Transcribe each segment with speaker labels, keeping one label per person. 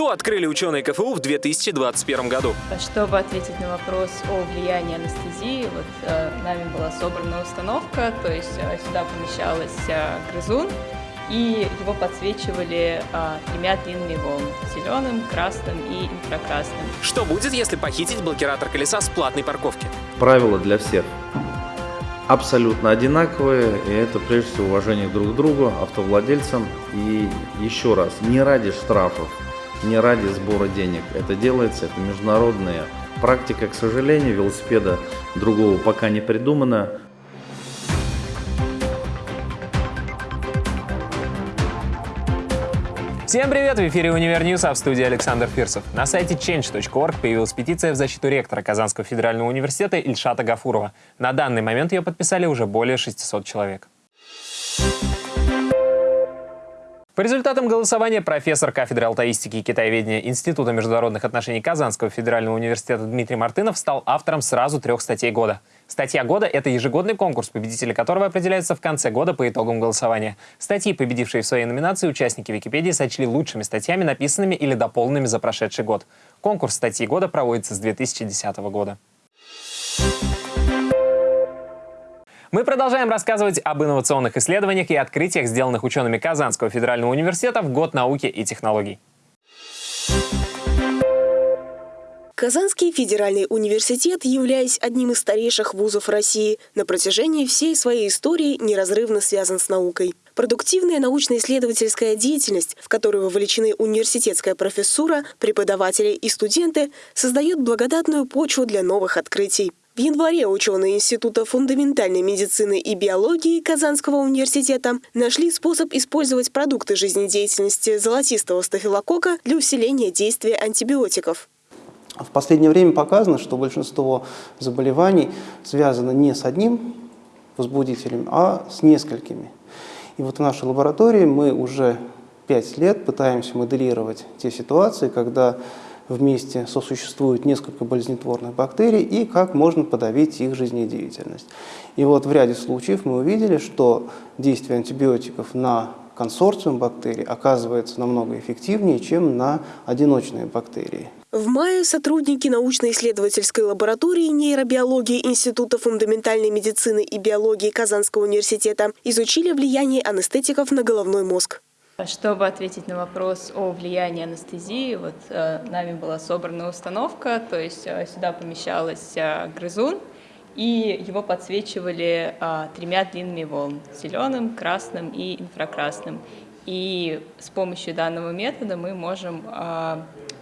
Speaker 1: Что открыли ученые КФУ в 2021 году?
Speaker 2: Чтобы ответить на вопрос о влиянии анестезии, вот э, нами была собрана установка, то есть э, сюда помещалась э, грызун, и его подсвечивали э, тремя длинными волнами – зеленым, красным и инфракрасным.
Speaker 1: Что будет, если похитить блокиратор колеса с платной парковки?
Speaker 3: Правила для всех абсолютно одинаковые, и это прежде всего уважение друг к другу, автовладельцам. И еще раз, не ради штрафов, не ради сбора денег это делается, это международная практика, к сожалению, велосипеда другого пока не придумано.
Speaker 1: Всем привет! В эфире «Универ а в студии Александр Фирсов. На сайте change.org появилась петиция в защиту ректора Казанского федерального университета Ильшата Гафурова. На данный момент ее подписали уже более 600 человек. По результатам голосования профессор кафедры алтаистики и китаеведения Института международных отношений Казанского федерального университета Дмитрий Мартынов стал автором сразу трех статей года. Статья года – это ежегодный конкурс, победители которого определяются в конце года по итогам голосования. Статьи, победившие в своей номинации, участники Википедии сочли лучшими статьями, написанными или дополненными за прошедший год. Конкурс статьи года проводится с 2010 года. Мы продолжаем рассказывать об инновационных исследованиях и открытиях, сделанных учеными Казанского федерального университета в год науки и технологий.
Speaker 4: Казанский федеральный университет, являясь одним из старейших вузов России, на протяжении всей своей истории неразрывно связан с наукой. Продуктивная научно-исследовательская деятельность, в которую вовлечены университетская профессура, преподаватели и студенты, создает благодатную почву для новых открытий. В январе ученые Института фундаментальной медицины и биологии Казанского университета нашли способ использовать продукты жизнедеятельности золотистого стафилококка для усиления действия антибиотиков.
Speaker 5: В последнее время показано, что большинство заболеваний связано не с одним возбудителем, а с несколькими. И вот в нашей лаборатории мы уже пять лет пытаемся моделировать те ситуации, когда вместе сосуществуют несколько болезнетворных бактерий и как можно подавить их жизнедеятельность. И вот в ряде случаев мы увидели, что действие антибиотиков на консорциум бактерий оказывается намного эффективнее, чем на одиночные бактерии.
Speaker 4: В мае сотрудники научно-исследовательской лаборатории нейробиологии Института фундаментальной медицины и биологии Казанского университета изучили влияние анестетиков на головной мозг.
Speaker 2: Чтобы ответить на вопрос о влиянии анестезии, вот э, нами была собрана установка, то есть э, сюда помещалась э, грызун, и его подсвечивали тремя длинными волнами – зеленым, красным и инфракрасным. И с помощью данного метода мы можем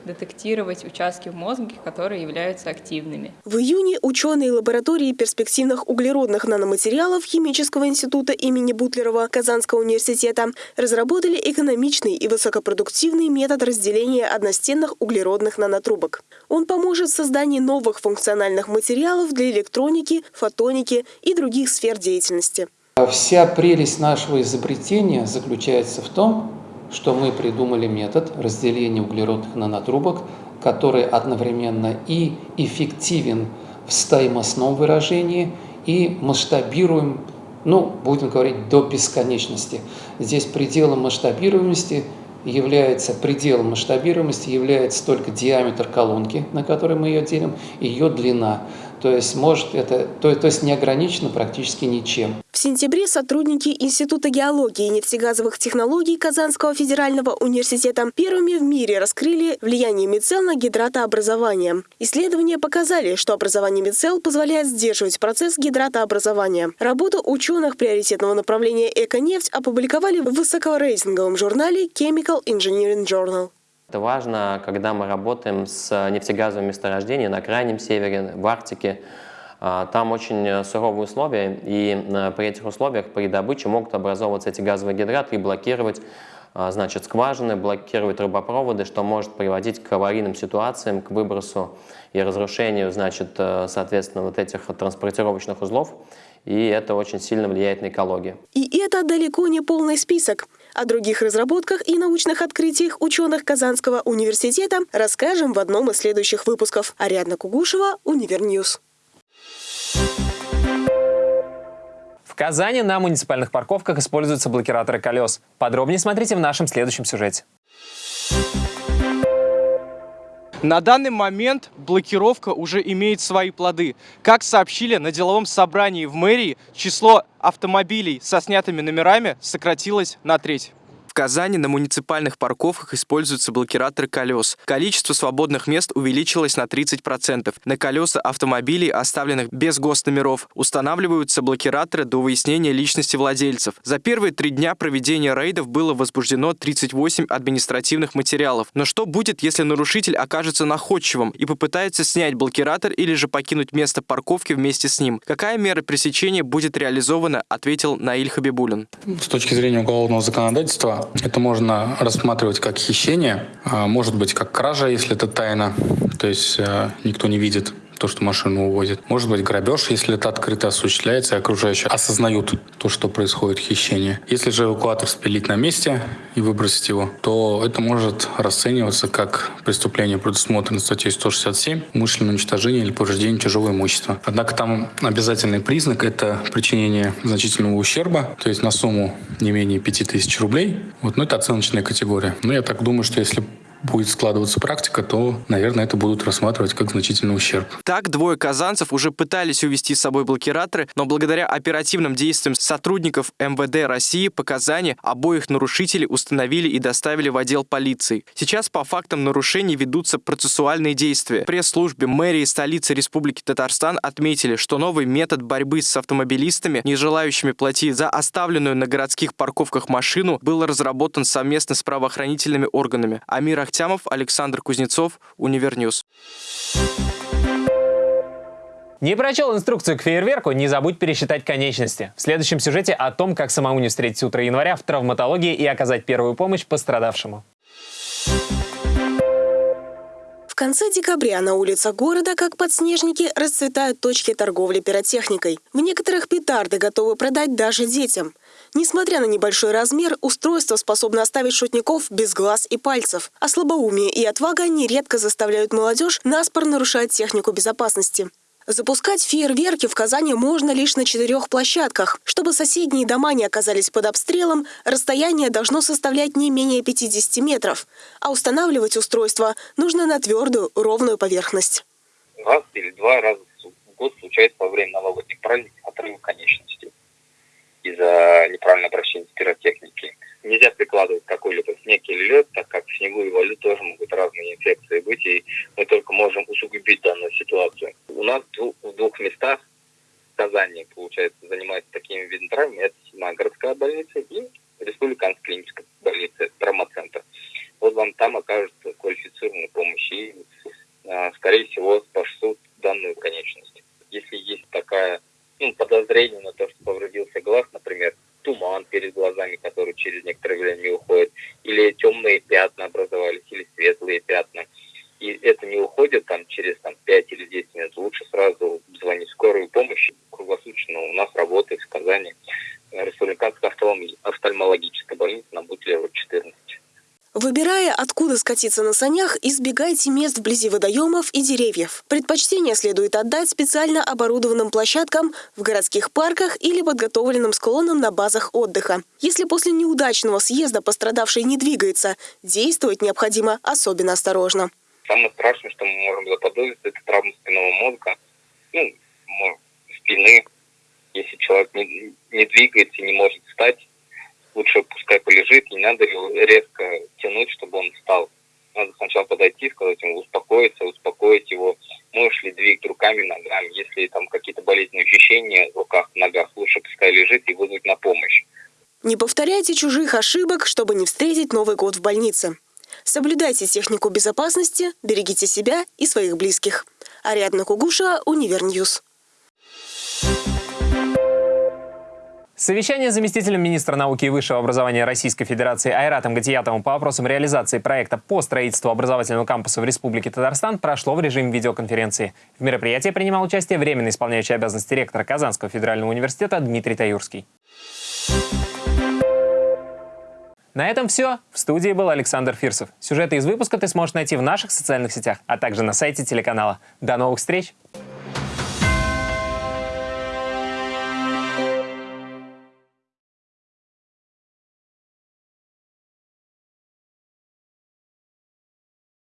Speaker 2: детектировать участки в мозге, которые являются активными.
Speaker 4: В июне ученые лаборатории перспективных углеродных наноматериалов Химического института имени Бутлерова Казанского университета разработали экономичный и высокопродуктивный метод разделения одностенных углеродных нанотрубок. Он поможет в создании новых функциональных материалов для электроники, фотоники и других сфер деятельности.
Speaker 6: Вся прелесть нашего изобретения заключается в том, что мы придумали метод разделения углеродных нанотрубок, который одновременно и эффективен в стоимостном выражении, и масштабируем, ну, будем говорить, до бесконечности. Здесь пределом масштабируемости является пределом масштабируемости является только диаметр колонки, на которой мы ее делим, и ее длина. То есть может это, то, то есть не ограничено практически ничем.
Speaker 4: В сентябре сотрудники Института геологии и нефтегазовых технологий Казанского федерального университета первыми в мире раскрыли влияние мицел на гидратообразование. Исследования показали, что образование мицел позволяет сдерживать процесс гидратообразования. Работу ученых приоритетного направления «Эконефть» опубликовали в высокорейтинговом журнале Chemical Engineering Journal.
Speaker 7: Это важно, когда мы работаем с нефтегазовыми месторождениями на Крайнем Севере, в Арктике. А, там очень суровые условия, и э, при этих условиях при добыче могут образовываться эти газовые гидраты и блокировать а, значит, скважины, блокировать трубопроводы, что может приводить к аварийным ситуациям, к выбросу и разрушению, значит, э, соответственно, вот этих транспортировочных узлов. И это очень сильно влияет на экологию.
Speaker 4: И это далеко не полный список. О других разработках и научных открытиях ученых Казанского университета расскажем в одном из следующих выпусков. Ариадна Кугушева, Univer News.
Speaker 1: В Казани на муниципальных парковках используются блокираторы колес. Подробнее смотрите в нашем следующем сюжете.
Speaker 8: На данный момент блокировка уже имеет свои плоды. Как сообщили на деловом собрании в мэрии, число автомобилей со снятыми номерами сократилось на треть. Казани на муниципальных парковках используются блокираторы колес. Количество свободных мест увеличилось на 30%. На колеса автомобилей, оставленных без госномеров, устанавливаются блокираторы до выяснения личности владельцев. За первые три дня проведения рейдов было возбуждено 38 административных материалов. Но что будет, если нарушитель окажется находчивым и попытается снять блокиратор или же покинуть место парковки вместе с ним? Какая мера пресечения будет реализована, ответил Наиль Хабибулин.
Speaker 9: С точки зрения уголовного законодательства, это можно рассматривать как хищение, а может быть как кража, если это тайна, то есть э, никто не видит то, что машину увозят. Может быть грабеж, если это открыто осуществляется, и окружающие осознают то, что происходит хищение. Если же эвакуатор спилить на месте и выбросить его, то это может расцениваться как преступление, предусмотрено статьей 167, умышленное уничтожение или повреждение чужого имущества. Однако там обязательный признак – это причинение значительного ущерба, то есть на сумму не менее 5000 рублей. Вот, но это оценочная категория. Но я так думаю, что если будет складываться практика, то, наверное, это будут рассматривать как значительный ущерб.
Speaker 8: Так, двое казанцев уже пытались увести с собой блокираторы, но благодаря оперативным действиям сотрудников МВД России по Казани обоих нарушителей установили и доставили в отдел полиции. Сейчас по фактам нарушений ведутся процессуальные действия. Пресс-службе мэрии столицы Республики Татарстан отметили, что новый метод борьбы с автомобилистами, не желающими платить за оставленную на городских парковках машину, был разработан совместно с правоохранительными органами. Амир Ахтямов, Александр Кузнецов, Univer News.
Speaker 1: Не прочел инструкцию к фейерверку? Не забудь пересчитать конечности. В следующем сюжете о том, как самому не встретить утро января в травматологии и оказать первую помощь пострадавшему.
Speaker 4: В конце декабря на улицах города, как подснежники, расцветают точки торговли пиротехникой. В некоторых петарды готовы продать даже детям. Несмотря на небольшой размер, устройство способно оставить шутников без глаз и пальцев. А слабоумие и отвага нередко заставляют молодежь наспор нарушать технику безопасности. Запускать фейерверки в Казани можно лишь на четырех площадках. Чтобы соседние дома не оказались под обстрелом, расстояние должно составлять не менее 50 метров. А устанавливать устройство нужно на твердую, ровную поверхность.
Speaker 10: Раз или два раза в год случается во время новогодних праздников отрыв конечности из-за неправильного обращения с пиротехники. Нельзя прикладывать какой-либо снег или лед, так как в снегу и воде тоже могут разные инфекции быть, и мы только можем усугубить данную ситуацию. У нас в двух местах в Казани, получается, занимается такими видами травм. Это городская больница и республиканская клиническая больница, травмоцентр. Вот вам там окажут квалифицированную помощь и, а, скорее всего, спасут данную конечность. Если есть такая ну, подозрение на то, что повредился глаз, например, туман перед глазами, который через некоторое время не уходит, или темные пятна образовались, или светлые пятна, и это не уходит там через там, 5 или 10 минут, лучше сразу звонить в скорую помощь. Круглосуточно у нас работает в Казани Республиканская офтальмологическая больница на Бутлева 14.
Speaker 4: Выбирая, откуда скатиться на санях, избегайте мест вблизи водоемов и деревьев. Предпочтение следует отдать специально оборудованным площадкам в городских парках или подготовленным склонам на базах отдыха. Если после неудачного съезда пострадавший не двигается, действовать необходимо особенно осторожно.
Speaker 10: Самое страшное, что мы можем заподозрить, это травма спинного мозга, ну, спины. Если человек не, не двигается, не может встать, лучше пускай полежит, не надо резко тянуть, чтобы он встал. Надо сначала подойти, сказать ему успокоиться, успокоить его. Можешь ли двигать руками, ногами. Если там какие-то болезненные ощущения в руках, ногах, лучше пускай лежит и вызвать на помощь.
Speaker 4: Не повторяйте чужих ошибок, чтобы не встретить Новый год в больнице. Соблюдайте технику безопасности, берегите себя и своих близких. Ариадна Кугушева, Univer News.
Speaker 1: Совещание с заместителем министра науки и высшего образования Российской Федерации Айратом Гатиятовым по вопросам реализации проекта по строительству образовательного кампуса в Республике Татарстан прошло в режиме видеоконференции. В мероприятии принимал участие временно исполняющий обязанности ректора Казанского федерального университета Дмитрий Таюрский. На этом все. В студии был Александр Фирсов. Сюжеты из выпуска ты сможешь найти в наших социальных сетях, а также на сайте телеканала. До новых встреч!